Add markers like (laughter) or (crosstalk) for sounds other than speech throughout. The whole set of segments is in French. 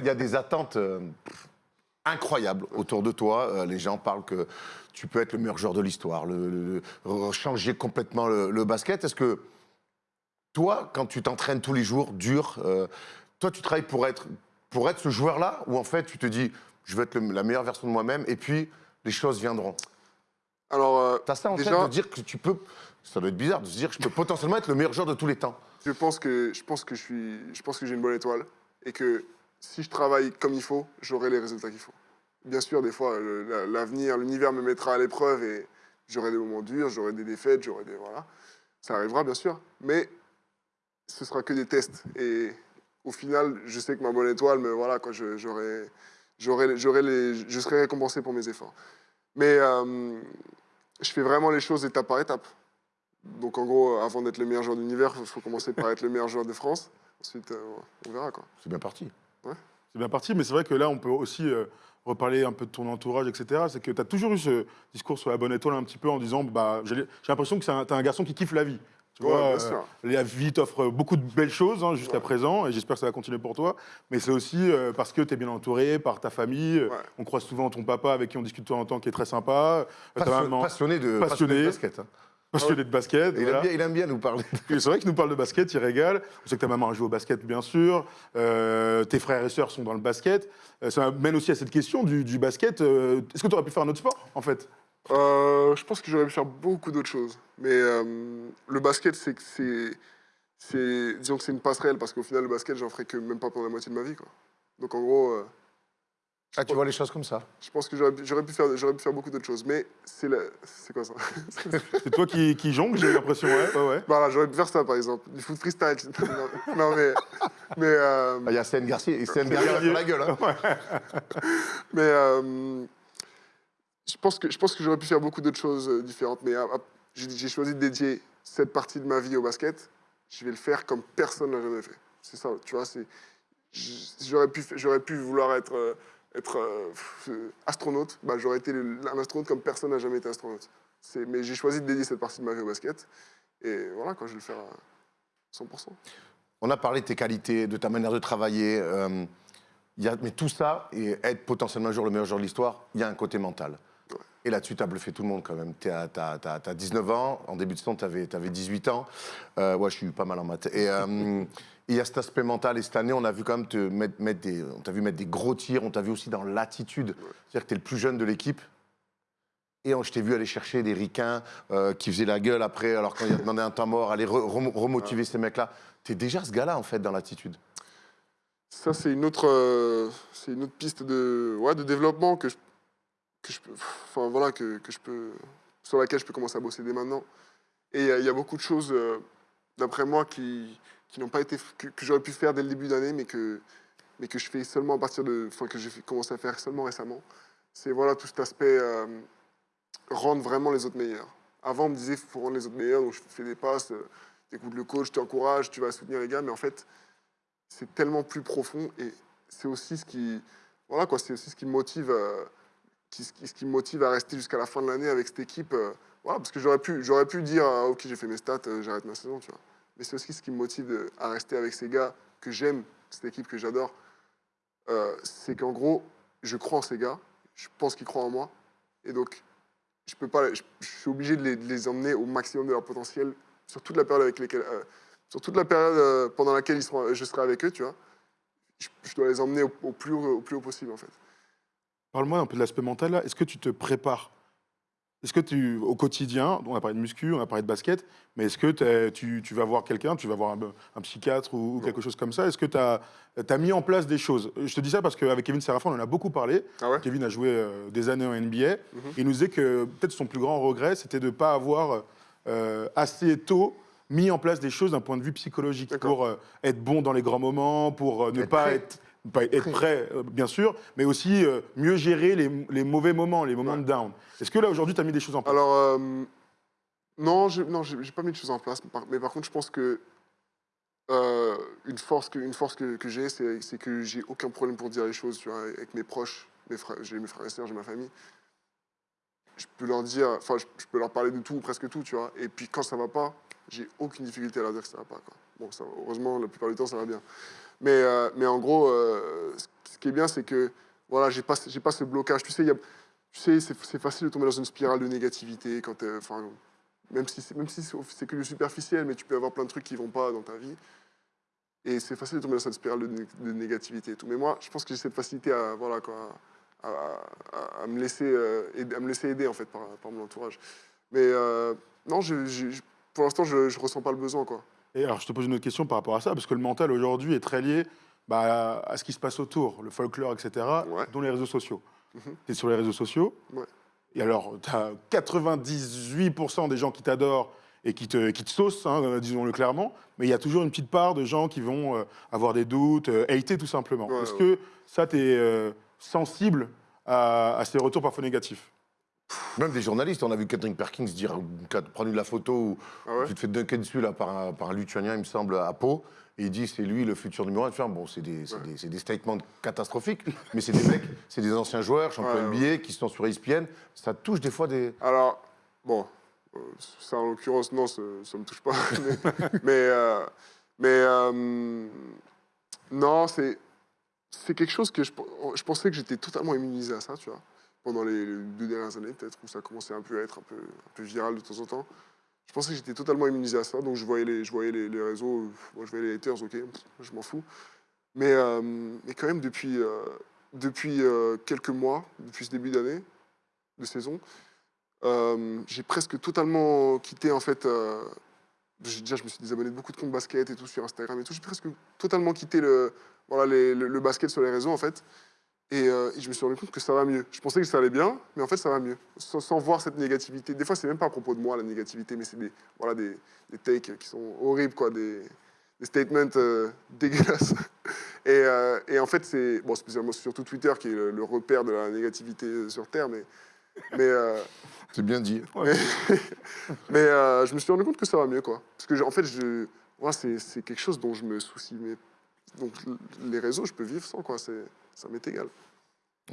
il y a des attentes euh, incroyables autour de toi. Euh, les gens parlent que tu peux être le meilleur joueur de l'histoire, le, le- changer complètement le, le basket. Est-ce que toi, quand tu t'entraînes tous les jours, dur, euh, toi, tu travailles pour être, pour être ce joueur-là ou en fait, tu te dis, je veux être le- la meilleure version de moi-même et puis les choses viendront? Alors, T'as ça en Déjà- tête de dire que tu peux. Ça doit être bizarre de se dire que je peux potentiellement être le meilleur joueur de tous les temps. je pense que je pense que je suis, je pense que j'ai une bonne étoile et que si je travaille comme il faut, j'aurai les résultats qu'il faut. Bien sûr, des fois, l'avenir, l'univers me mettra à l'épreuve et j'aurai des moments durs, j'aurai des défaites, j'aurai des voilà, ça arrivera bien sûr, mais ce sera que des tests et au final, je sais que ma bonne étoile, me voilà, quoi, je- j'aurai, j'aurai les, je serai récompensé pour mes efforts. Mais euh, je fais vraiment les choses étape par étape. Donc en gros, avant d'être le meilleur joueur de l'univers, il faut commencer par être le meilleur joueur de France. Ensuite, euh, on verra quoi. C'est bien parti. C'est bien parti, mais c'est vrai que là, on peut aussi euh, reparler un peu de ton entourage, etc. C'est que tu as toujours eu ce discours sur la bonne étoile un petit peu en disant bah, j'ai l'impression que tu un garçon qui kiffe la vie. Tu Ouais, vois, bien euh, la vie t'offre beaucoup de belles choses hein, jusqu'à Ouais. présent, et j'espère que ça va continuer pour toi. Mais c'est aussi euh, parce que tu es bien entouré par ta famille. Ouais. On croise souvent ton papa avec qui on discute de temps en temps, qui est très sympa. Ta Passio- maman, passionné, de, Passionné. de basket. hein. (laughs) passionné de basket. Et il, voilà. aime bien, il aime bien nous parler. C'est vrai qu'il nous parle de basket, il régale. On sait que ta maman a joué au basket, bien sûr. Euh, tes frères et sœurs sont dans le basket. Euh, ça mène aussi à cette question du, du basket. Euh, Est-ce que tu aurais pu faire un autre sport, en fait? Je pense que j'aurais pu faire beaucoup d'autres choses. Mais le basket, c'est que c'est, c'est, disons que c'est une passerelle parce qu'au final, le basket, j'en ferai que même pas pendant la moitié de ma vie quoi. Donc en gros, Ah, tu vois les choses comme ça je pense que j'aurais, pu- pu faire, j'aurais pu faire beaucoup d'autres choses. Mais c'est la, c'est quoi ça (laughs) C'est toi qui, qui jongle, j'ai l'impression, ouais. ouais, ouais. Voilà, j'aurais pu faire ça par exemple, du foot freestyle. (laughs) non, non, mais, mais euh, Ah, Il y a Céline Garcia, Céline Garcia sur la gueule. hein. (laughs) Mais euh, je pense que, je pense que j'aurais pu faire beaucoup d'autres choses euh, différentes. Mais j'ai choisi de dédier cette partie de ma vie au basket. Je vais le faire comme personne n'a jamais fait. C'est ça, tu vois. c'est- J'aurais pu, pu vouloir être, euh, être euh, astronaute. Bah, j'aurais été un astronaute comme personne n'a jamais été astronaute. Mais j'ai choisi de dédier cette partie de ma vie au basket. Et voilà, quoi, je vais le faire à 100%. On a parlé de tes qualités, de ta manière de travailler. euh, il y a, mais tout ça, et être potentiellement un jour le meilleur joueur de l'histoire, il y a un côté mental. Ouais. Et là-dessus, tu as bluffé tout le monde quand même. Tu as, 19 ans, en début de saison, tu avais, 18 ans. Euh, ouais, je suis pas mal en maths. Et euh, il y a cet aspect mental. Et cette année, on a vu quand même te mettre, mettre des, on t'a vu mettre des gros tirs. On t'a vu aussi dans l'attitude. C'est-à-dire que tu es le plus jeune de l'équipe. Et on- je t'ai vu aller chercher des ricains euh, qui faisaient la gueule après, alors il a demandé un temps mort, aller re- remo- remotiver ces mecs-là. Tu es déjà ce gars-là, en fait, dans l'attitude. Ça, c'est une autre, euh, c'est une autre piste de, ouais, de développement que je, que je peux, enfin voilà, que, que je peux, sur laquelle je peux commencer à bosser dès maintenant. Et il y a- il y, a beaucoup de choses, euh, d'après moi, qui, qui n'ont pas été, que, j'aurais pu faire dès le début d'année, mais que, mais que je fais seulement à partir de, enfin que j'ai commencé à faire seulement récemment. C'est voilà tout cet aspect euh, rendre vraiment les autres meilleurs. Avant, on me disait faut rendre les autres meilleurs, donc je fais des passes, euh, t'écoutes le coach, tu t'encourages, tu vas soutenir les gars, mais en fait c'est tellement plus profond et c'est aussi ce qui voilà quoi c'est aussi ce qui me motive euh, ce qui me motive à rester jusqu'à la fin de l'année avec cette équipe euh, voilà parce que j'aurais pu j'aurais pu dire ah, ok j'ai fait mes stats euh, j'arrête ma saison tu vois mais c'est aussi ce qui me motive de- à rester avec ces gars que j'aime cette équipe que j'adore Euh, c'est qu'en gros je crois en ces gars je pense qu'ils croient en moi et donc je suis obligé de les, emmener au maximum de leur potentiel sur toute la période euh, euh, pendant laquelle je serai avec eux, tu vois, je, dois les emmener au, plus haut, possible, en fait. Parle-moi un peu de l'aspect mental. Est-ce que tu te prépares Est-ce que tu, au quotidien, on a parlé de muscu, on a parlé de basket, mais est-ce que tu, tu vas voir quelqu'un, tu vas voir un, un psychiatre ou, ou quelque chose comme ça? Est-ce que tu as, mis en place des choses? Je te dis ça parce qu'avec Kevin Serafin, on en a beaucoup parlé. Ah ouais? Kevin a joué euh, des années en NBA. Mhm. Il nous disait que peut-être son plus grand regret, c'était de ne pas avoir euh, assez tôt mis en place des choses d'un point de vue psychologique pour euh, être bon dans les grands moments, pour ne Être pas prêt. être, être prêt, euh, bien sûr, mais aussi euh, mieux gérer les, les mauvais moments, les moments Ouais. de down. Est-ce que là, aujourd'hui, tu as mis des choses en place? Alors, euh, non, je j'ai pas mis de choses en place, mais par, mais par contre, je pense que euh, une force que, une force que, que j'ai, c'est que j'ai aucun problème pour dire les choses, tu vois, avec mes proches, mes frères, j'ai mes frères et sœurs, j'ai ma famille. Je peux leur dire, enfin, je, je peux leur parler de tout, ou presque tout, tu vois. Et puis quand ça va pas, j'ai aucune difficulté à leur dire que ça va pas, quoi. Bon, ça, heureusement, la plupart du temps, ça va bien. Mais, euh, mais en gros, euh, ce qui est bien, c'est que voilà, j'ai pas, ce blocage. Tu sais, c'est, facile de tomber dans une spirale de négativité quand, enfin, même si c'est, que du superficiel, mais tu peux avoir plein de trucs qui vont pas dans ta vie. Et c'est facile de tomber dans cette spirale de, né- de négativité et tout. Mais moi, je pense que j'ai cette facilité à, me, laisser, euh, aider, en fait, par, mon entourage. Mais euh, non, pour l'instant, je ne ressens pas le besoin. Quoi. Et alors, je te pose une autre question par rapport à ça, parce que le mental aujourd'hui est très lié bah, à ce qui se passe autour, le folklore, etc., Ouais. dont les réseaux sociaux. Mhm. Tu es sur les réseaux sociaux, Ouais. et alors, tu as 98% des gens qui t'adorent et qui te, qui te saucent, hein, euh, disons-le clairement, mais il y a toujours une petite part de gens qui vont euh, avoir des doutes, euh, hater tout simplement. Ouais, Est-ce que ça, tu es sensible à, à ces retours parfois négatifs? Même des journalistes, on a vu Catherine Perkins dire, prendre la photo où Ah ouais tu te fais dunker dessus là, par, un, par un Lituanien, il me semble, à Pau. Et il dit c'est lui le futur numéro un. Tu fais, Bon, c'est des, c'est Ouais. des- c'est des statements catastrophiques, mais c'est des mecs, c'est des anciens joueurs, champions Ouais, NBA, qui sont sur ESPN. Ça touche des fois des. Alors, bon, euh, ça en l'occurrence, non, ça ne me touche pas. (laughs) mais mais, euh, mais, euh, non, c'est c'est quelque chose que je, je pensais que j'étais totalement immunisé à ça, tu vois, pendant les deux dernières années, peut-être, où ça commençait un peu à être un peu, viral de temps en temps. Je pensais que j'étais totalement immunisé à ça, donc je voyais les, réseaux, moi je voyais les haters, ok, je m'en fous. Mais, euh, quand même, depuis, euh, euh, quelques mois, depuis ce début d'année, de saison, j'ai presque totalement quitté en fait. déjà, je me suis désabonné de beaucoup de comptes basket et tout sur Instagram et tout. J'ai presque totalement quitté le, le basket sur les réseaux en fait. Et, euh, et je me suis rendu compte que ça va mieux. Je pensais que ça allait bien, mais en fait ça va mieux. Sans, sans voir cette négativité. Des fois, c'est même pas à propos de moi la négativité, mais c'est des, voilà, des, des takes qui sont horribles, quoi, des, des statements euh, (laughs) dégueulasses. Et, euh, et en fait, c'est bon, spécialement surtout Twitter qui est le, le repère de la négativité sur Terre, mais mais (laughs) C'est bien dit. (laughs) mais, mais, je me suis rendu compte que ça va mieux, quoi. Parce que, en fait, je, moi, c'est, c'est quelque chose dont je me soucie. Mais, donc, les réseaux, je peux vivre sans, quoi. C'est, ça m'est égal.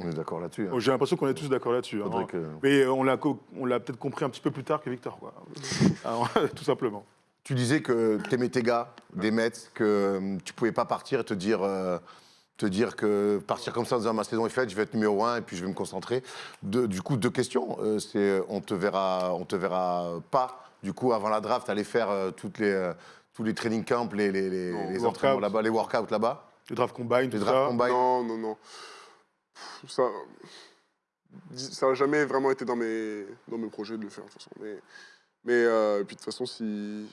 On est d'accord là-dessus. hein. Bon, J'ai l'impression qu'on est tous d'accord là-dessus. hein. Que- Mais on l'a peut-être compris un petit peu plus tard que Victor, quoi. (laughs) Alors, (laughs) tout simplement. Tu disais que t'aimais tes gars, des Mets, que euh, tu pouvais pas partir et te dire, euh, te dire que partir comme ça en disant ma saison est faite, je vais être numéro un et puis je vais me concentrer. De- du coup, deux questions. Euh, c'est on te verra, on te verra pas. Du coup, avant la draft, aller faire euh, toutes les, euh, tous les training camps, les, les, les, Non, les workouts. entraînements là-bas, les workouts là-bas, Le draft combine, tout ça. draft combine. Non, non, non. Ça, ça n'a jamais vraiment été dans mes, dans mes projets de le faire, de toute façon. Mais, mais euh, puis, de toute façon, si,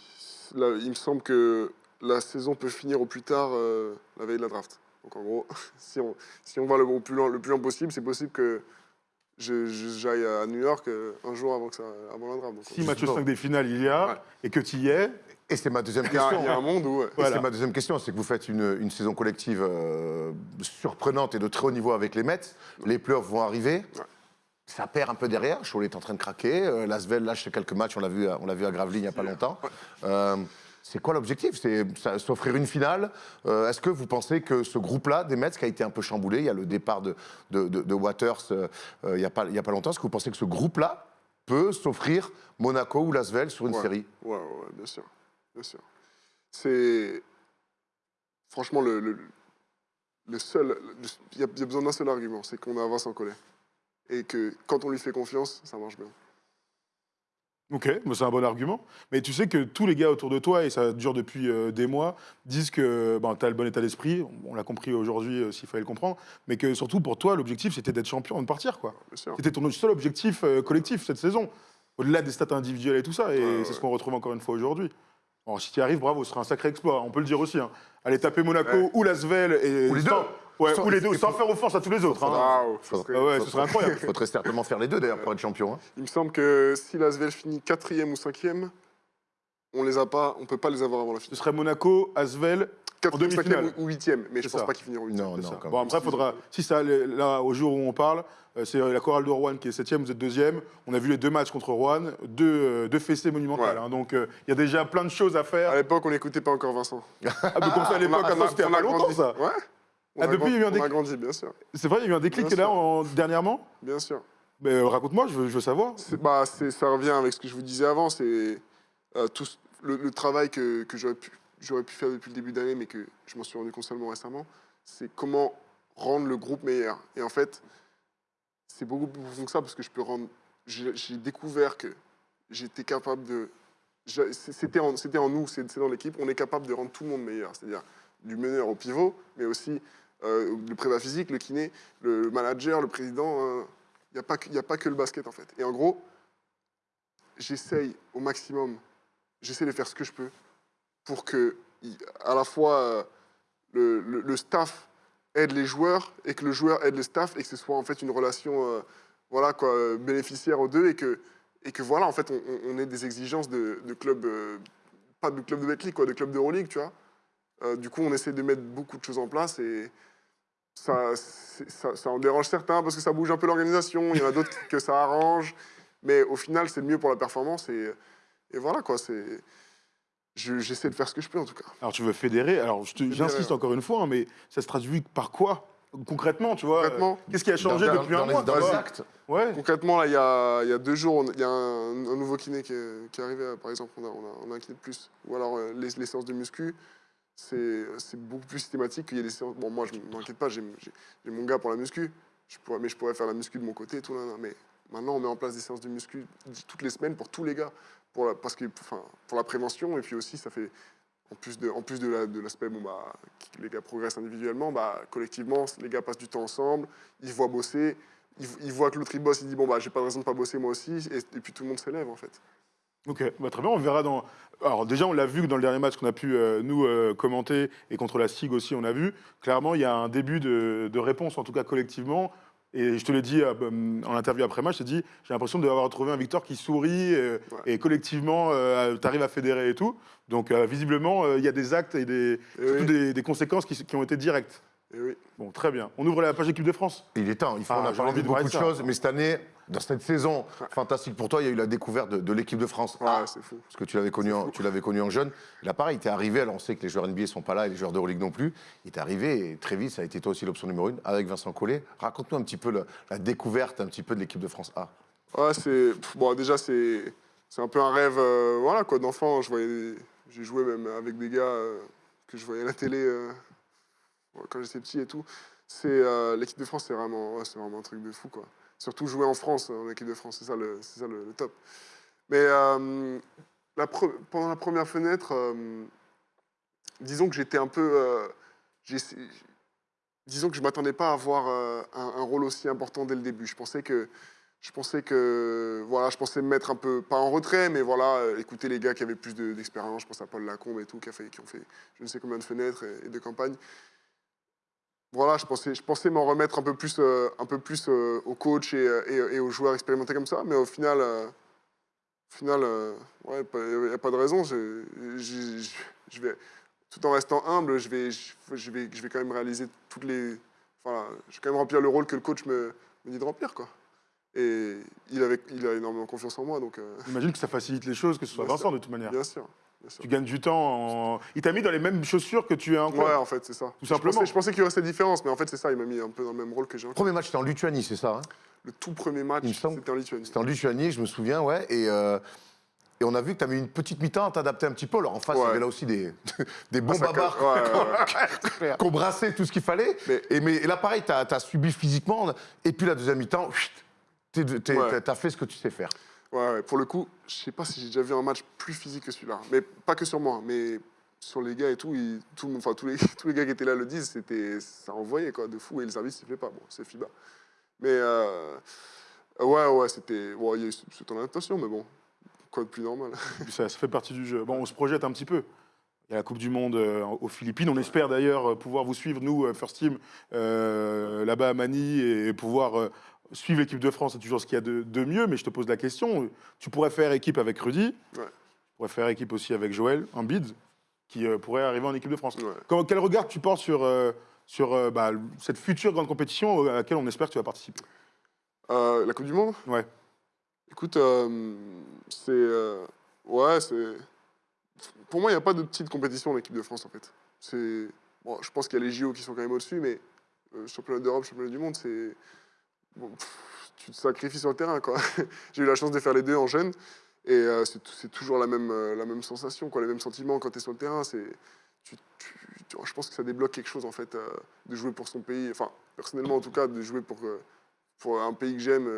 là, il me semble que la saison peut finir au plus tard euh, la veille de la draft. Donc, en gros, (laughs) si on, si on va le, plus loin, le plus loin possible, c'est possible que j'aille à New York euh, un jour avant, que ça, avant la draft. Donc, Si match 5 des finales il y a, Ouais. et que tu y es, Et c'est ma deuxième il y, a, question. il y a un monde où... ouais. Et Voilà. C'est ma deuxième question, c'est que vous faites une, une saison collective euh, surprenante et de très haut niveau avec les Mets. Les playoffs vont arriver. Ouais. Ça perd un peu derrière. Cholet est en train de craquer. Euh, Lasvel lâche quelques matchs. On l'a vu, à- on l'a vu à Gravelines il n'y a pas longtemps. Euh, c'est quoi l'objectif? C'est s'offrir une finale. Euh, Est-ce que vous pensez que ce groupe-là, des Mets, qui a été un peu chamboulé, il y a le départ de, de, de- de Waters euh, il n'y a, pas- il y a pas longtemps, est-ce que vous pensez que ce groupe-là peut s'offrir Monaco ou Lasvel sur une Ouais. série? Ouais, ouais, bien sûr. Bien sûr. C'est. Franchement, le, le, le seul. Il y, a- il y a besoin d'un seul argument c'est qu'on a Vincent Collet. Et que quand on lui fait confiance, ça marche bien. ok, mais c'est un bon argument. Mais tu sais que tous les gars autour de toi, et ça dure depuis euh, des mois, disent que ben, tu as le bon état d'esprit, on, l'a compris aujourd'hui euh, s'il fallait le comprendre, mais que surtout pour toi, l'objectif c'était d'être champion et de partir. quoi. C'était ton seul objectif euh, collectif cette saison, au-delà des stats individuels et tout ça, et Ouais, ouais. c'est ce qu'on retrouve encore une fois aujourd'hui. Bon, si tu y arrives, bravo, ce sera un sacré exploit, on peut le dire aussi. hein. Aller taper Monaco Ouais. ou Lasvel, et Ou les deux. sans- Ouais, Sans- ou les deux, sans faire offense à tous les autres. hein. Ah ouais, ce serait incroyable. Il faudrait certainement faire les deux d'ailleurs pour être champion. hein. Il me semble que si Lasvel finit quatrième ou cinquième, on les a pas, on peut pas les avoir avant la Ce finale. serait Monaco, Asvel, demi-finale. ou huitième, mais je C'est pense ça. pas qu'ils finiront huitième. Non, non, ça. Bon, après, faudra. Si ça, là, au jour où on parle, euh, c'est la chorale de Rouen qui est septième, vous êtes deuxième. On a vu les deux matchs contre Rouen, deux, euh, deux fessées monumentales. Ouais. hein. donc, euh, il y a déjà plein de choses à faire. À l'époque, on n'écoutait pas encore Vincent. Ah, mais comme ça, à (laughs) l'époque, c'était pas longtemps, grandi. ça. Ouais. On Ah, a depuis, il y a eu un grandi- on a déclic. grandi, bien sûr. C'est vrai, il y a eu un déclic là, en- dernièrement. Bien sûr. Mais euh, raconte-moi, je veux, je veux savoir. C'est- Bah, c'est- ça revient avec ce que je vous disais avant, c'est euh, tout le travail que, que j'aurais pu, j'aurais pu faire depuis le début d'année, mais que je m'en suis rendu compte seulement récemment, c'est comment rendre le groupe meilleur. Et en fait, c'est beaucoup plus profond que ça parce que je peux rendre. J'ai découvert que j'étais capable de. C'était en, nous, c'est dans l'équipe, on est capable de rendre tout le monde meilleur. C'est-à-dire du meneur au pivot, mais aussi euh, le prépa physique, le kiné, le manager, le président. Il n'y a, a pas que le basket en fait. Et en gros, j'essaye au maximum, j'essaie de faire ce que je peux pour que à la fois euh, le, staff aide les joueurs et que le joueur aide le staff et que ce soit en fait une relation euh, voilà quoi bénéficiaire aux deux et que et que voilà en fait on, on- ait des exigences de, de club euh, pas de club de Betclic quoi de club d'Euroleague tu vois. Du coup on essaie de mettre beaucoup de choses en place et ça, ça, en dérange certains parce que ça bouge un peu l'organisation il y en a d'autres que ça arrange. Mais au final c'est mieux pour la performance et, et voilà quoi c'est je- j'essaie de faire ce que je peux en tout cas Alors, tu veux fédérer? Alors, j'insiste ouais. encore une fois, hein, mais ça se traduit par quoi? Concrètement, tu vois euh, Concrètement Qu'est-ce qui a changé Dans- depuis dans un les- mois Dans les Ouais. actes. Ouais. Concrètement, là, il y a, il y a deux jours, il y a un, un nouveau kiné qui est, qui est arrivé. euh, Par exemple, on a, on a- on a un kiné de plus. Ou alors, euh, les, les séances de muscu, c'est c'est beaucoup plus systématique qu'il y a des séances. Bon, moi, je ne m'inquiète pas, j'ai mon gars pour la muscu. Je pourrais, mais je pourrais faire la muscu de mon côté et tout. là, là. Mais maintenant, on met en place des séances de muscu toutes les semaines pour tous les gars. Pour la, parce que, enfin, pour la prévention. Et puis aussi, ça fait. En plus de, de la- l'aspect, bon, bah, les gars progressent individuellement, bah, collectivement, les gars passent du temps ensemble, ils voient bosser, il, il voit que l'autre il bosse, il dit bon bah j'ai pas de raison de pas bosser moi aussi, et, puis tout le monde s'élève en fait. Ok, bah, très bien, on verra dans. Alors déjà, on l'a vu dans le dernier match qu'on a pu euh, nous euh, commenter et contre la SIG aussi, on a vu. Clairement, il y a un début de réponse, en tout cas collectivement. Et je te l'ai dit euh, en interview après match, je t'ai dit, j'ai l'impression d'avoir retrouvé un Victor qui sourit euh, Ouais. et collectivement, tu arrives à fédérer et tout. Donc euh, visiblement, euh, il y a des actes et des, Et surtout oui, des, des conséquences qui, qui ont été directes. et oui. Bon, très bien. On ouvre la page équipe de France. Il est temps. Il faut, Ah, on a j'ai parlé envie de de beaucoup de de choses, mais cette année, dans cette saison fantastique pour toi, il y a eu la découverte de, de l'équipe de France. Ouais, A, c'est fou. parce que tu l'avais connu, en- tu l'avais connu en jeune. Là, pareil, tu es arrivé. Alors, on sait que les joueurs NBA sont pas là et les joueurs d'Euroleague non plus. Il est arrivé et très vite, ça a été toi aussi l'option numéro une avec Vincent Collet. Raconte-nous un petit peu la découverte un petit peu de l'équipe de France A. Ouais, c'est bon déjà c'est c'est un peu un rêve euh, voilà quoi d'enfant. Je voyais des- j'ai joué même avec des gars euh, que je voyais à la télé euh, quand j'étais petit et tout. Euh, l'équipe de France, c'est vraiment ouais, vraiment un truc de fou quoi. Surtout jouer en France en équipe de France, c'est ça le ça le, top. Mais euh, pendant la première fenêtre, euh, disons que j'étais un peu disons que je m'attendais pas à avoir un, rôle aussi important dès le début. Je pensais que je pensais que voilà, je pensais me mettre un peu pas en retrait, mais voilà, écouter les gars qui avaient plus de- d'expérience. je pense à Paul Lacombe et tout, qui, a fait, qui ont fait je ne sais combien de fenêtres et de campagnes. Voilà, je pensais, je pensais m'en remettre un peu plus, euh, un peu plus euh, aux coachs et, euh, et- et aux joueurs expérimentés comme ça, mais au final, euh, au final, euh, ouais, il n'y a pas de raison. Je, je- je- je vais, tout en restant humble, je vais, je, vais, je vais quand même réaliser toutes les, voilà, je vais quand même remplir le rôle que le coach me, me dit de remplir, quoi. Et il, avait, il a énormément confiance en moi, donc J'imagine que ça facilite les choses, que ce soit Vincent de toute manière. bien sûr. Tu gagnes du temps. En... Il t'a mis dans les mêmes chaussures que tu es encore. Ouais, en fait, c'est ça. Tout Je simplement. pensais, je pensais qu'il y aurait cette différence, mais en fait, c'est ça. Il m'a mis un peu dans le même rôle que j'ai. Premier match, c'était en Lituanie, c'est ça hein? Le tout premier match, c'était en Lituanie. C'était en Lituanie, je me souviens, ouais. Et, euh, et on a vu que tu avais une petite mi-temps à t'adapter un petit peu. Alors en face, il y avait là aussi des, (laughs) des bons Ah, babards. Ouais, ouais, (laughs) ouais. qui ont brassé tout ce qu'il fallait. Mais- Et, mais, et là, pareil, tu as, subi physiquement. Et puis la deuxième mi-temps, tu as fait ce que tu sais faire. Pour le coup, je sais pas si j'ai déjà vu un match plus physique que celui-là. Mais pas que sur moi, mais sur les gars et tout. ils- tous, les, (laughs) tous les gars qui étaient là le disent, c'était, ça envoyait quoi, de fou. Et le service, il ne pas. Bon, c'est FIBA. Mais euh, ouais, ouais, c'était. Bon, il y a eu cette mais bon, quoi de plus normal. (laughs) Ça, fait partie du jeu. Bon, on se projette un petit peu. Il y a la Coupe du Monde euh, aux Philippines. On espère d'ailleurs euh, pouvoir vous suivre, nous, First Team, là-bas à Manille, et pouvoir suivre l'équipe de France. C'est toujours ce qu'il y a de, de mieux. Mais je te pose la question. Tu pourrais faire équipe avec Rudy. Ouais. Tu pourrais faire équipe aussi avec Joël, un bid, qui euh, pourrait arriver en équipe de France. Ouais. Quel regard tu portes sur, euh, sur euh, bah, cette future grande compétition à laquelle on espère que tu vas participer? La Coupe du Monde? Ouais. Écoute, c'est. ouais, c'est. Pour moi, il n'y a pas de petite compétition en équipe de France, en fait. C'est. Bon, je pense qu'il y a les JO qui sont quand même au-dessus, mais championnat d'Europe, championnat du monde, c'est. Bon, pff, tu te sacrifies sur le terrain. (laughs) J'ai eu la chance de faire les deux en jeune. Et euh, c'est toujours la même, euh, la même sensation, quoi, les mêmes sentiments quand tu es sur le terrain. Tu- tu- tu- je pense que ça débloque quelque chose, en fait, euh, de jouer pour son pays. Enfin, personnellement, en tout cas, de jouer pour, euh, pour un pays que j'aime.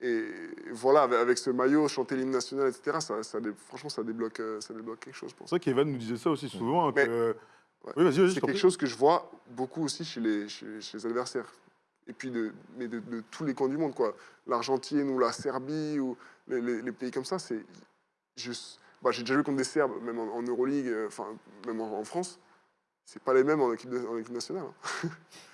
et voilà, avec, avec ce maillot, chanter l'hymne national, etc., ça, franchement, ça débloque, ça débloque quelque chose. Pour C'est vrai qu'Evan nous disait ça aussi souvent. hein, que- Ouais. Oui, C'est quelque chose que je vois beaucoup aussi chez les, chez, chez les adversaires. Et puis, de, mais de, de tous les coins du monde, quoi. L'Argentine ou la Serbie ou les, les- les pays comme ça, c'est. bah, J'ai déjà joué contre des Serbes, même en, en Euroleague, euh, enfin, même en, en France. C'est pas les mêmes en équipe, de- en équipe nationale. hein.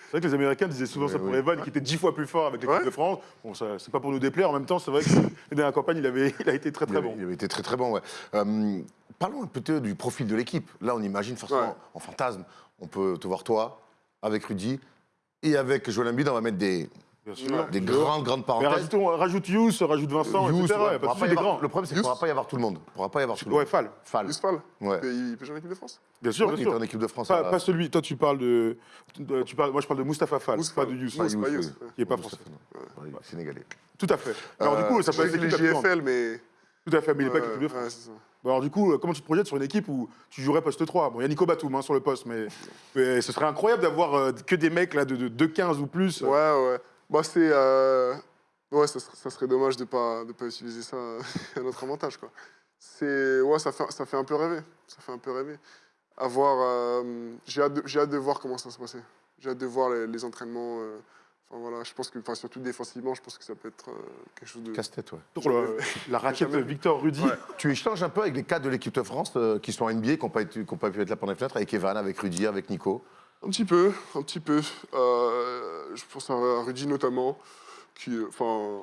C'est vrai que les Américains disaient souvent ça pour oui. Evan, qui était dix fois plus fort avec l'équipe Ouais. de France. Bon, ça, c'est pas pour nous déplaire. En même temps, c'est vrai que (laughs) les dernières campagnes, il, avait, il a été très Il très avait, bon. il avait été très très bon, ouais. Euh, parlons un peu du profil de l'équipe. Là, on imagine forcément Ouais. en fantasme. On peut te voir toi, avec Rudy, et avec Joel Embiid, on va mettre des, Bien sûr. des grandes, grandes Mais parenthèses. rajoutons, rajoute Youss, rajoute Vincent, Youss, etc. ouais, y avoir- grands. le problème, c'est qu'il ne pourra pas y avoir tout le monde. Il pourra pas y avoir tout le monde. Ouais, Fall. Fall. Juste Fall, Ouais. il peut jouer en équipe de France. Bien sûr, Ouais, bien il sûr. en équipe de France. Pas, à- pas celui, toi tu parles de, de- tu parles, moi je parle de Mustapha Fall, pas de Youss, Mousse, pas Youss, oui. ouais. qui est pas français. sénégalais. Tout à fait. Alors Euh, du coup, ça peut être les. GFL, mais. Tout à fait, mais il n'est pas équipe de France. alors du coup, euh, comment tu te projettes sur une équipe où tu jouerais poste 3 Bon, il y a Nico Batum hein, sur le poste, mais, (laughs) mais ce serait incroyable d'avoir euh, que des mecs là de, de, de 15 ou plus. Ouais, ouais. Bah, c'est. euh, Ouais, ça, serait- ça serait dommage de pas, de pas utiliser ça (laughs) à notre avantage, quoi. C'est. Ouais, ça fait, ça fait un peu rêver. Ça fait un peu rêver. À voir. euh, J'ai hâte, de- j'ai hâte de voir comment ça va se passer. J'ai hâte de voir les, les entraînements. Enfin, voilà, je pense que. Enfin, surtout défensivement, je pense que ça peut être euh, quelque chose de. Casse-tête, ouais. Le- (laughs) la raquette jamais- Victor Rudy. Ouais. Tu échanges un peu avec les cadres de l'équipe de France euh, qui sont en NBA, qui n'ont pas, pu être là pendant les fenêtres, avec Evan, avec Rudy, avec Nico? Un petit peu, un petit peu. Euh, je pense à Rudy notamment, qui, euh, enfin,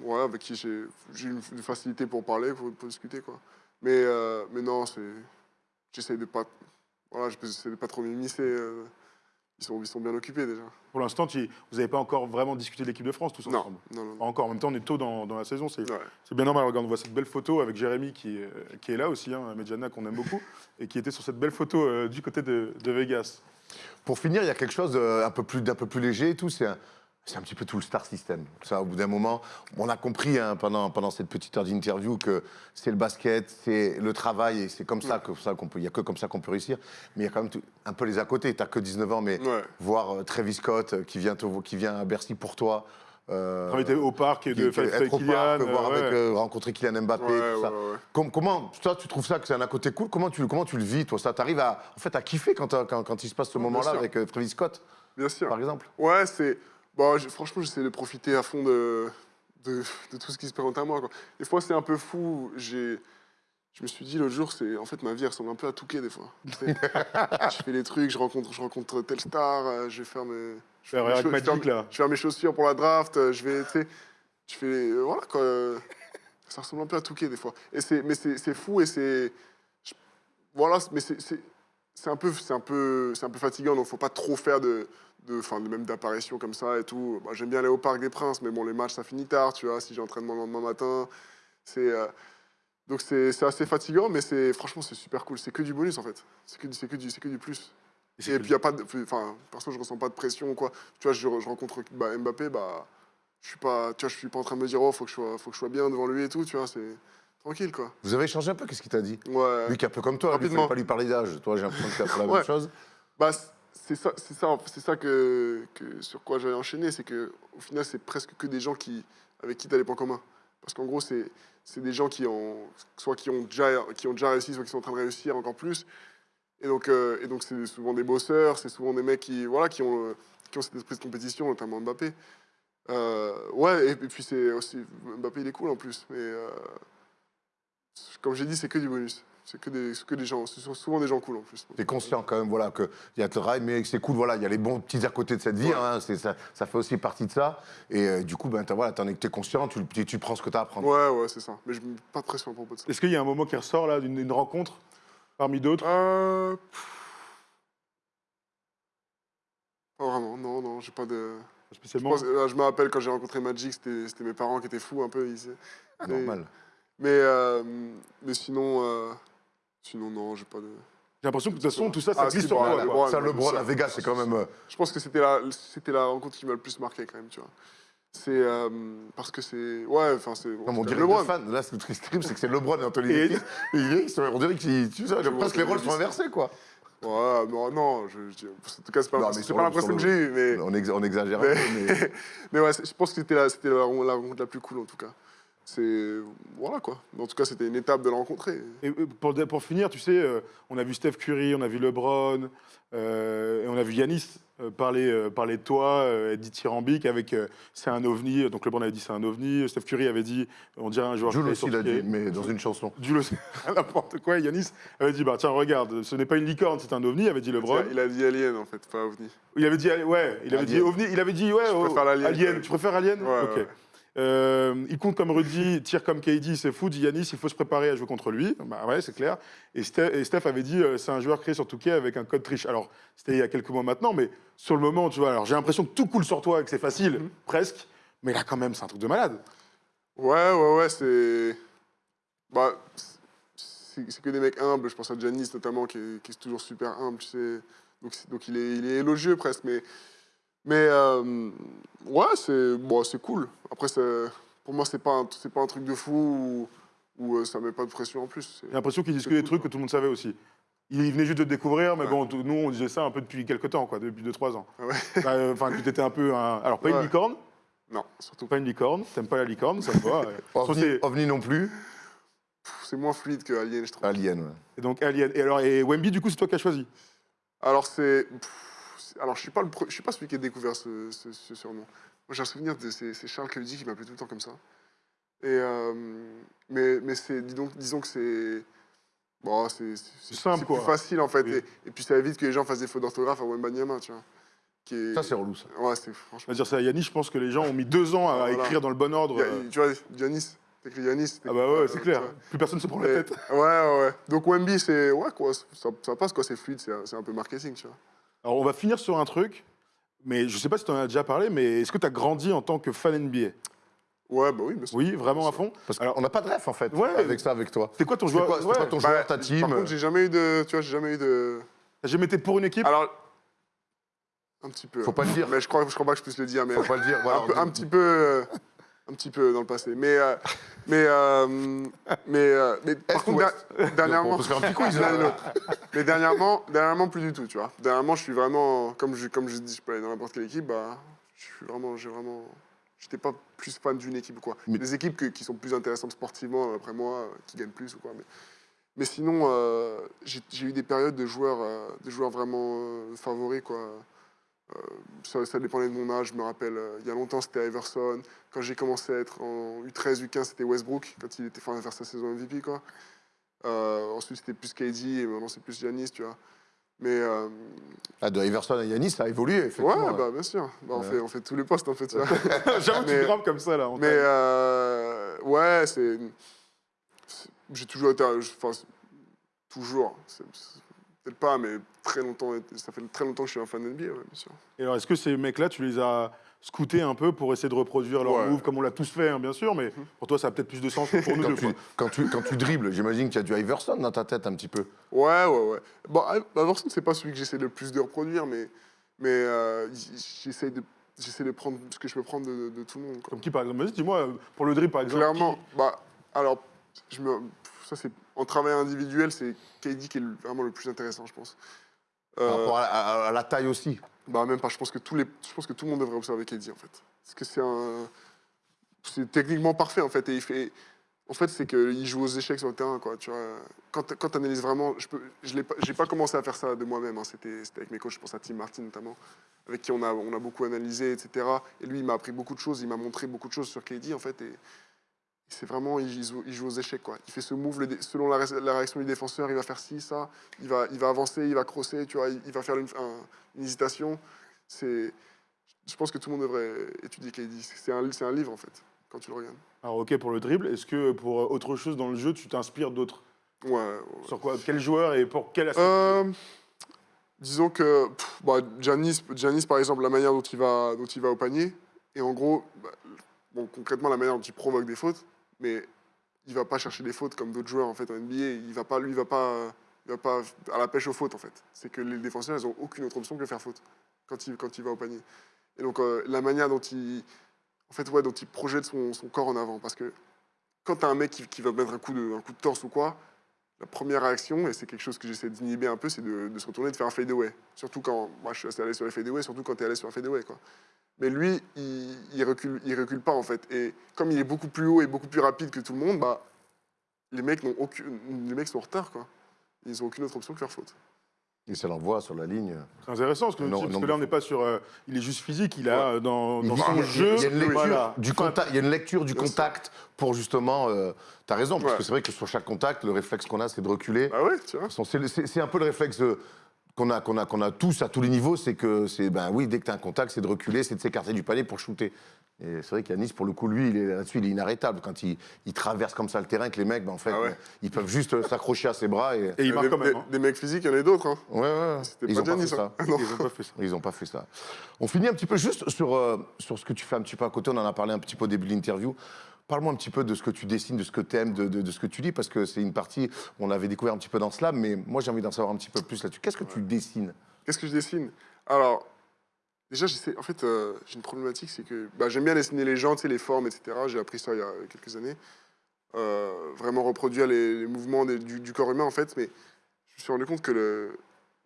ouais, avec qui j'ai une, facilité pour parler, pour, pour discuter, quoi. Mais, euh, mais non, c'est, j'essaie de pas, voilà, j'essaie de pas trop m'immiscer. Euh, ils sont, ils sont bien occupés déjà. Pour l'instant, vous n'avez pas encore vraiment discuté de l'équipe de France tous Non, ensemble. non, non. Pas encore. En même temps, on est tôt dans, dans la saison. C'est Ouais. bien normal. Regarde, on voit cette belle photo avec Jérémy qui, est- qui est là aussi, hein, Medjana qu'on aime beaucoup, (laughs) et qui était sur cette belle photo euh, du côté de, de Vegas. Pour finir, il y a quelque chose euh, un peu plus, d'un peu plus léger et tout. C'est un, c'est un petit peu tout le star system. Ça, au bout d'un moment, on a compris hein, pendant, pendant cette petite heure d'interview que c'est le basket, c'est le travail et c'est comme ça que ça qu'on peut. Il y a que comme ça qu'on peut réussir. Mais il y a quand même tout- un peu les à côté. T'as que 19 ans, mais Ouais. voir euh, Travis Scott euh, qui vient, te- qui vient à Bercy pour toi. euh, Invité au parc et de faire avec Kylian. parc, voir euh, avec, ouais. euh, rencontrer Kylian Mbappé, Ouais, tout ça. comment, toi, tu trouves ça que c'est un à côté cool? Comment tu, comment tu le vis, toi? Ça t'arrive à, en fait, à kiffer quand, t'as- quand, quand il se passe ce moment-là avec euh, Travis Scott, Bien sûr. par exemple? Ouais, c'est. Bon, j'ai- franchement, j'essaie de profiter à fond de, de, de tout ce qui se présente à moi. Quoi. Des fois, c'est un peu fou. J'ai. Je me suis dit l'autre jour, c'est en fait ma vie ressemble un peu à Touquet des fois. (laughs) Je fais des trucs, je rencontre, je rencontre telle star, euh, je vais faire mes, je Faire mes vais faire- là. je vais faire mes chaussures pour la draft, euh, je vais, tu sais, je fais, euh, voilà quoi. Ça ressemble un peu à Touquet des fois. Et c'est, mais c'est, fou et c'est, voilà, mais c'est, c'est, un peu, c'est un peu, c'est un peu fatigant. Donc faut pas trop faire de, de, de même d'apparitions comme ça et tout. Bah, j'aime bien aller au Parc des Princes, mais bon, les matchs ça finit tard, tu vois. Si j'ai entraînement le lendemain matin, c'est euh, donc c'est assez fatigant, mais c'est franchement c'est super cool. C'est que du bonus en fait. C'est que, que du, c'est que du plus. Et Et puis il y a pas enfin perso je ressens pas de pression ou quoi. Tu vois, je, je rencontre bah, Mbappé, bah je suis pas, tu vois, je suis pas en train de me dire oh faut que je sois, faut que je sois bien devant lui et tout, tu vois, c'est tranquille quoi. Vous avez échangé un peu Qu'est-ce qu'il t'a dit Ouais. Lui qui est un peu comme toi, Rapidement. pas lui parler d'âge. Toi, j'ai l'impression que c'est un peu la (laughs) même chose. Bah, c'est ça, c'est ça, c'est ça que, que sur quoi j'avais enchaîné, c'est que au final c'est presque que des gens qui avec qui tu as des points communs. Parce qu'en gros c'est c'est des gens qui ont soit qui ont déjà qui ont déjà réussi, soit qui sont en train de réussir encore plus. Et donc euh, et donc c'est souvent des bosseurs, c'est souvent des mecs qui voilà qui ont qui ont cet esprit de compétition, notamment Mbappé. Euh, ouais et, et puis c'est aussi Mbappé il est cool en plus, mais euh, comme j'ai dit c'est que du bonus, c'est que des que des gens, ce sont souvent des gens cool en plus. T'es conscient quand même, voilà, qu'il y a le rail, mais c'est cool, voilà, il y a les bons petits à côté de cette vie, Ouais. hein, ça, ça fait aussi partie de ça. Et euh, du coup, ben, voilà, t'en es, conscient, tu, tu, tu prends ce que t'as à prendre. Ouais, ouais, c'est ça. Mais je mets pas de pression à propos de ça. Est-ce qu'il y a un moment qui ressort là d'une une rencontre parmi d'autres? Euh... Pas vraiment, non, non, j'ai pas de. Je, spécialement pense- euh, je me rappelle quand j'ai rencontré Magic, c'était mes parents qui étaient fous un peu ici. Ah, Mais- Normal. Mais, euh, mais sinon, euh, sinon, non, j'ai pas de. J'ai l'impression que de toute façon tout ça, ça Ah, glisse sur toi. quoi. ça, ouais, le bras, ça- la Vegas, c'est quand même. euh, Je pense que c'était la, c'était la rencontre qui m'a le plus marqué quand même, tu vois. C'est euh, parce que c'est. Ouais, enfin, c'est. Non, mais on c'est dirait LeBron. fans. Là, ce qui est terrible, c'est que c'est LeBron et Anthony Et- Davis. Et on dirait que tu sais, presque les rôles sont inversés, quoi. Ouais, non, non, je, je- en tout cas, c'est pas, l'impression que j'ai eue, mais, On, exa- on exagère Mais- un peu, mais... (laughs) mais ouais, je pense que c'était la, c'était la, la rencontre la plus cool en tout cas. C'est. Voilà quoi. En tout cas, c'était une étape de la rencontrer. Et euh, pour, pour finir, tu sais, euh, on a vu Steph Curry, on a vu LeBron, euh, et on a vu Yanis parler, euh, parler de toi, euh, être dithyrambique avec euh, c'est un ovni. Donc LeBron avait dit c'est un ovni. Steph Curry avait dit on dirait un joueur. Jules aussi l'a dit, mais dans une chanson. (laughs) Jules aussi, (laughs) n'importe quoi. Yanis avait dit bah tiens regarde, ce n'est pas une licorne, c'est un ovni. Avait dit LeBron. Il a dit Alien en fait, pas OVNI. Il avait dit ouais, il avait dit ovni. Il avait dit ouais. Je oh, préfère l'alien, Alien. Tu préfères Alien Ouais, Ok. ouais. Euh, il compte comme Rudy, tire comme KD, c'est fou. Dit Yanis, il faut se préparer à jouer contre lui. Bah ouais, c'est clair. Et Steph, et Steph avait dit, euh, c'est un joueur créé sur Touquet avec un code triche. Alors, c'était il y a quelques mois maintenant, mais sur le moment, tu vois, alors j'ai l'impression que tout coule sur toi, que c'est facile, Mhm. presque. Mais là, quand même, c'est un truc de malade. Ouais, ouais, ouais, c'est. Bah, c'est que des mecs humbles. Je pense à Janis notamment, qui est, qui est toujours super humble, tu sais. Donc, donc il, est, il est élogieux presque. Mais, mais euh, ouais, c'est bon, c'est cool. Après, pour moi, c'est pas, un- pas un truc de fou ou, euh, ça met pas de pression en plus. J'ai l'impression qu'il disait C'est des cool, trucs quoi. que tout le monde savait aussi. Il venait juste de découvrir, mais Ouais. bon, nous, on disait ça un peu depuis quelques temps, quoi, depuis 2-3 ans. Ah ouais. Bah, euh, Enfin, que t'étais un peu un. Alors, pas une licorne, Non, surtout pas une licorne, t'aimes pas la licorne, ça me va. (laughs) OVNI, c'est- OVNI non plus. C'est moins fluide que Alien, je trouve. Alien, ouais. Et donc, Alien. Et alors, et Wemby, du coup, c'est toi qui as choisi? Alors c'est- alors je suis pas le, pre- je suis pas celui qui a découvert ce, ce- ce surnom. Moi j'ai un souvenir de c'est, Charles Clédy qui m'appelait tout le temps comme ça. Et euh, mais mais c'est dis donc disons que c'est bon c'est plus facile en fait Oui. et, et puis ça évite que les gens fassent des fautes d'orthographe à Wembanyama tu vois. Qui est, Ça, c'est relou, ça. ouais c'est franchement. dire ça, à Yannis, je pense que les gens ont mis deux ans à Voilà. écrire dans le bon ordre. Y euh. tu vois Yanis, t'écris Yanis. Ah bah ouais, c'est euh, clair. Plus personne se prend la tête. ouais ouais ouais. Donc Wemby c'est ouais quoi ça, ça passe quoi c'est fluide c'est, c'est un peu marketing tu vois. Alors on va finir sur un truc, mais je sais pas si tu en as déjà parlé, mais est-ce que tu as grandi en tant que fan NBA Ouais bah oui bien sûr. Oui, vraiment à fond Parce Alors- qu'on n'a pas de ref, en fait, Ouais. avec ça, avec toi. C'est quoi ton joueur quoi, ouais. quoi ton Bah, joueur, ta team Par contre j'ai jamais eu de tu vois j'ai jamais eu de T'as jamais été pour une équipe? Alors, un petit peu. Faut pas le dire. Mais je crois, je crois pas que je puisse le dire, mais Faut pas le dire. voilà, un, peu, on un dit- petit peu, euh, un petit peu dans le passé. Mais, euh, (laughs) mais, euh, mais, euh, mais par contre, der- dernièrement, On peut se faire un petit quiz, là. (laughs) mais dernièrement, dernièrement plus du tout, tu vois. Dernièrement, je suis vraiment, comme je, comme je dis, je peux aller dans n'importe quelle équipe, bah, je suis vraiment, j'ai vraiment, j'étais pas plus fan d'une équipe ou quoi. Mais- Des équipes que- qui sont plus intéressantes sportivement, après moi, qui gagnent plus ou quoi. Mais, mais sinon, j'ai eu des périodes de joueurs, de joueurs vraiment favoris, quoi. Euh, ça, ça dépendait de mon âge, je me rappelle. euh, il y a longtemps, c'était Iverson. Quand j'ai commencé à être en U13, U15, c'était Westbrook, quand il était fin faire sa saison MVP, quoi. Euh, ensuite, c'était plus KD, et maintenant, c'est plus Giannis, tu vois. Mais euh, Ah, de Iverson à Yanis, ça a évolué, effectivement. ouais, bah, bien sûr. Bah, on, Ouais. fait, on fait tous les postes, en fait. (laughs) J'avoue que tu grimpes comme ça là. on Mais euh, ouais, c'est. J'ai toujours été. Enfin, toujours. Peut-être pas, mais très longtemps. Ça fait très longtemps que je suis un fan NBA, ouais, bien sûr. Et alors est-ce que ces mecs-là, tu les as scoutés un peu pour essayer de reproduire leur Ouais. move comme on l'a tous fait, hein, bien sûr, mais pour toi, ça a peut-être plus de sens que pour (laughs) nous Quand deux. tu, quand, tu, quand tu dribbles, j'imagine qu'il y a du Iverson dans ta tête un petit peu. Ouais, ouais, ouais. Bon, Iverson, c'est pas celui que j'essaie le plus de reproduire, mais, mais euh, j'essaie de, j'essaie de prendre ce que je peux prendre de, de tout le monde. quoi. Comme qui, par exemple? Vas-y, dis-moi, pour le dribble, par exemple. Clairement, bah, alors, je me, ça c'est en travail individuel, c'est KD qui est vraiment le plus intéressant, je pense. Par Euh, rapport à, à- à la taille aussi. Bah même pas, je pense que tous les je pense que tout le monde devrait observer KD en fait. Parce que c'est un c'est techniquement parfait en fait et il fait en fait c'est qu'il joue aux échecs sur le terrain quoi, tu vois. Quand quand tu analyses vraiment, je l'ai pas pas commencé à faire ça de moi-même hein. c'était c'était avec mes coachs, je pense à Tim Martin notamment avec qui on a on a beaucoup analysé etc. et lui il m'a appris beaucoup de choses, il m'a montré beaucoup de choses sur KD en fait et c'est vraiment, il joue, il joue aux échecs. Quoi. Il fait ce move, le selon la, ré- la réaction du défenseur, il va faire ci, ça, il va, il va avancer, il va crosser, tu vois, il, il va faire une, un- une hésitation. C'est, je pense que tout le monde devrait étudier KD. C'est un, un livre, en fait, quand tu le regardes. Alors ok pour le dribble, est-ce que pour euh, autre chose dans le jeu, tu t'inspires d'autres? Ouais, ouais, ouais. Sur quoi Quel joueur et pour quel aspect? Euh, disons que pff, bah, Giannis, Giannis, par exemple, la manière dont il va, dont il va au panier, et en gros, bah, bon, concrètement, la manière dont il provoque des fautes, mais il va pas chercher des fautes comme d'autres joueurs en fait en NBA. Il va pas, lui, il va pas, il va pas à la pêche aux fautes en fait. C'est que les défenseurs, ils ont aucune autre option que faire faute quand il, quand il va au panier. Et donc euh, la manière dont il, en fait, ouais, dont il projette son, son corps en avant. Parce que quand tu as un mec qui, qui va mettre un coup, de, un coup de torse ou quoi, la première réaction, et c'est quelque chose que j'essaie d'inhiber un peu, c'est de, se retourner et de faire un fadeaway. Surtout quand, moi je suis assez allé sur les fadeaway, surtout quand tu es allé sur un fadeaway. Quoi. Mais lui, il, il, recule, il recule pas en fait. Et comme il est beaucoup plus haut et beaucoup plus rapide que tout le monde, bah, les, mecs aucune, les mecs sont en retard. Quoi. Ils n'ont aucune autre option que faire faute. Et ça l'envoie sur la ligne. C'est intéressant parce que, Non, parce non, que là, on n'est pas sur. euh, il est juste physique, il a euh, dans, son il jeu. il y a une lecture voilà. du contact, il y a une lecture du Bien sûr. contact pour justement. euh, T'as raison, parce que c'est vrai que sur chaque contact, le réflexe qu'on a, c'est de reculer. Bah ouais, tu. C'est un peu le réflexe euh, qu'on a, qu'on a, qu'on a tous à tous les niveaux, c'est que c'est ben oui, dès que tu as un contact, c'est de reculer, c'est de s'écarter du panier pour shooter. Et c'est vrai qu'Yanis, pour le coup, lui, là-dessus, il est inarrêtable. Quand il, il traverse comme ça le terrain, que les mecs, ben, en fait, Ah ouais. ils peuvent juste euh, s'accrocher à ses bras et. Et il Euh, marque des, quand même. des- hein. des mecs physiques, il y en a d'autres. Hein. Ouais, ouais, Ils pas ont pas fait Giannis, ça. Ah non. Ils n'ont pas fait ça. Ils n'ont pas fait ça. On finit un petit peu juste sur, euh, sur ce que tu fais un petit peu à côté. On en a parlé un petit peu au début de l'interview. Parle-moi un petit peu de ce que tu dessines, de ce que tu aimes, de, de- de ce que tu lis, parce que c'est une partie, on l'avait découvert un petit peu dans Slam, mais moi j'ai envie d'en savoir un petit peu plus là-dessus. Qu'est-ce que tu dessines? Qu'est-ce que je dessine? Alors, déjà. En fait, euh, j'ai une problématique, c'est que bah, j'aime bien dessiner les gens, les formes, etc. J'ai appris ça il y a quelques années. Euh, vraiment reproduire les, mouvements du, corps humain, en fait. Mais je me suis rendu compte que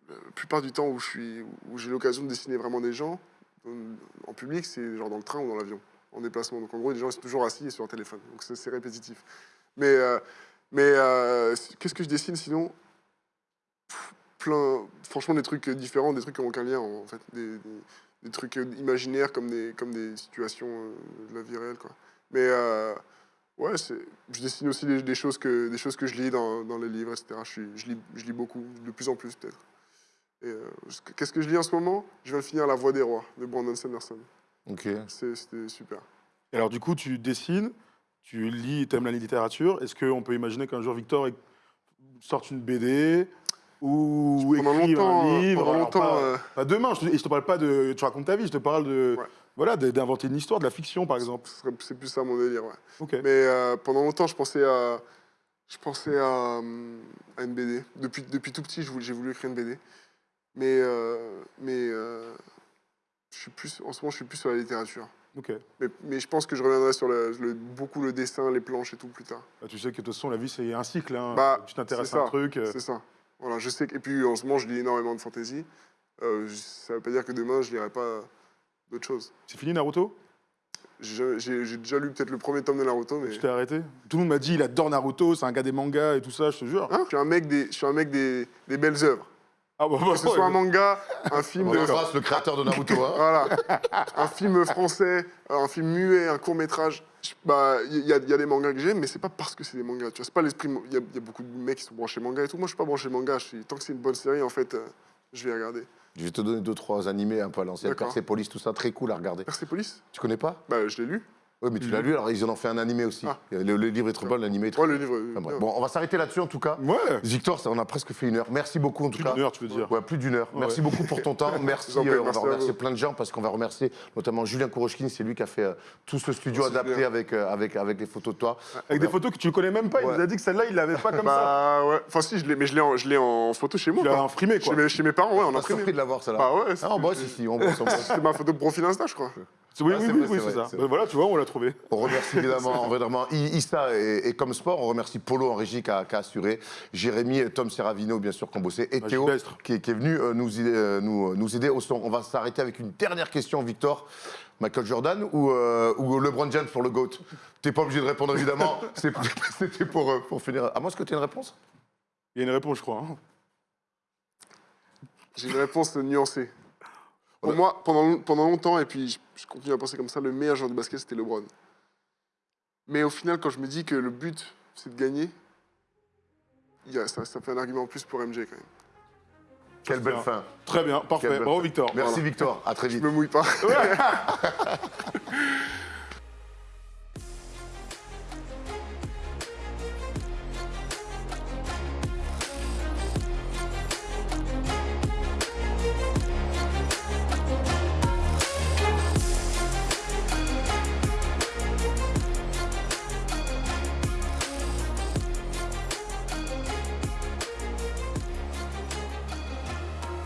la plupart du temps où suis, où j'ai l'occasion de dessiner vraiment des gens en, public, c'est genre dans le train ou dans l'avion, en déplacement. Donc en gros, les gens sont toujours assis et sur un téléphone. Donc c'est répétitif. Mais, euh, mais qu'est-ce que je dessine sinon? Plein, franchement, des trucs différents, des trucs qui n'ont aucun lien en fait, des trucs imaginaires comme des, comme des situations euh, de la vie réelle. Quoi. Mais euh, ouais, c'est- je dessine aussi des, des choses que, des choses que je lis dans, dans les livres, etc. Je, suis- je, lis, je lis beaucoup, de plus en plus peut-être. Euh, Qu'est-ce que je lis en ce moment? Je viens de finir La Voix des Rois de Brandon Sanderson. Ok. C'est- C'était super. Et alors, du coup, tu dessines, tu lis, tu aimes la littérature. Est-ce qu'on peut imaginer qu'un jour, Victor sorte une BD ou Pendant écrive longtemps, un euh, livre pendant alors longtemps, pas, euh, pas demain, je je te parle pas de. Tu racontes ta vie, je te parle de. Ouais. Voilà, d'inventer une histoire, de la fiction, par exemple. c'est plus ça mon délire. Ouais. Mais euh, pendant longtemps, je pensais à, je pensais à, hum, à une BD. Depuis, depuis tout petit, j'ai voulu écrire une BD. Mais, euh, mais euh, je suis plus, en ce moment, je suis plus sur la littérature. Mais, mais je pense que je reviendrai sur le, le- beaucoup le dessin, les planches et tout plus tard. Bah, tu sais que de toute façon, la vie, c'est un cycle. hein. Bah, tu t'intéresses à un truc. euh, C'est ça. Voilà, je sais que, et puis en ce moment, je lis énormément de fantasy. Euh, ça veut pas dire que demain, je lirai pas d'autres choses. C'est fini, Naruto? J'ai déjà lu peut-être le premier tome de Naruto, mais. Tu t'es arrêté? Tout le monde m'a dit, il adore Naruto, c'est un gars des mangas et tout ça, je te jure. Hein? Je suis un mec des, je suis un mec des, des belles œuvres. Ah bah, Que ce soit un manga, un (laughs) film On de, embrasse le créateur de Naruto. hein. Voilà. un film français, un film muet, un court métrage. Bah, il y, a- il y a des mangas que j'aime, mais c'est pas parce que c'est des mangas. Tu vois, c'est pas l'esprit. Il y, a- il y a beaucoup de mecs qui sont branchés manga et tout. Moi, je suis pas branché manga. Je suis, tant que c'est une bonne série, en fait, euh, je vais regarder. Je vais te donner deux, trois animés un peu à l'ancienne. Persepolis, tout ça, très cool à regarder. Persepolis Tu connais pas? Bah, je l'ai lu. Oui, mais tu l'as lu, alors ils en ont fait un animé aussi. Ah. Le, le livre est trop bon, l'animé est trop Ouais, le livre. Enfin. Bon, on va s'arrêter là-dessus en tout cas. Ouais Victor, ça, on a presque fait une heure. Merci beaucoup en tout Plus cas. d'une heure, tu veux dire. Ouais, plus d'une heure. Ouais. Merci beaucoup pour ton temps. (laughs) Merci. Euh, on va remercier plein de gens parce qu'on va remercier notamment Julien Kourochkin. C'est lui qui a fait euh, tout ce studio adapté bien. avec, euh, avec, avec les photos de toi. Avec des photos que tu connais même pas, il Ouais. nous a dit que celle-là, il l'avait pas comme ça. Bah, ouais. Enfin, si, je l'ai, mais je l'ai en, je l'ai en photo chez moi. Tu l'as imprimé, Chez quoi. mes, chez mes parents, ouais, On a imprimé. de l'avoir celle-là. Bah ouais, Ah, on bosse ici, on bosse, on (laughs) bosse. C'était ma photo de profil Insta, je crois. Oui, Ah, oui, c'est oui, c'est ça. Ben voilà, tu vois, on l'a trouvé. On remercie évidemment, vraiment, Issa et, et comme sport. On remercie Polo en régie qui a, qui a assuré. Jérémy et Tom Serravino, bien sûr, qui ont bossé. Et Bah, Théo, qui, est- qui est venu euh, nous, aider- euh, nous, euh, nous aider au son. On va s'arrêter avec une dernière question, Victor. Michael Jordan ou, euh, ou LeBron James pour le GOAT? T'es pas obligé de répondre, évidemment. (laughs) (laughs) C'était pour, euh, pour finir. À moi, est-ce que tu as une réponse? Il y a une réponse, je crois. hein. J'ai une réponse nuancée. Pour Ouais. moi, pendant, pendant longtemps, et puis je, je continue à penser comme ça, le meilleur joueur de basket, c'était LeBron. Mais au final, quand je me dis que le but, c'est de gagner, il y a, ça, ça fait un argument en plus pour MJ quand même. Quelle belle Bien. fin. Très bien, parfait. Bravo. Victor. Merci, Voilà. Victor. À très Je vite. me mouille pas. (laughs) (laughs)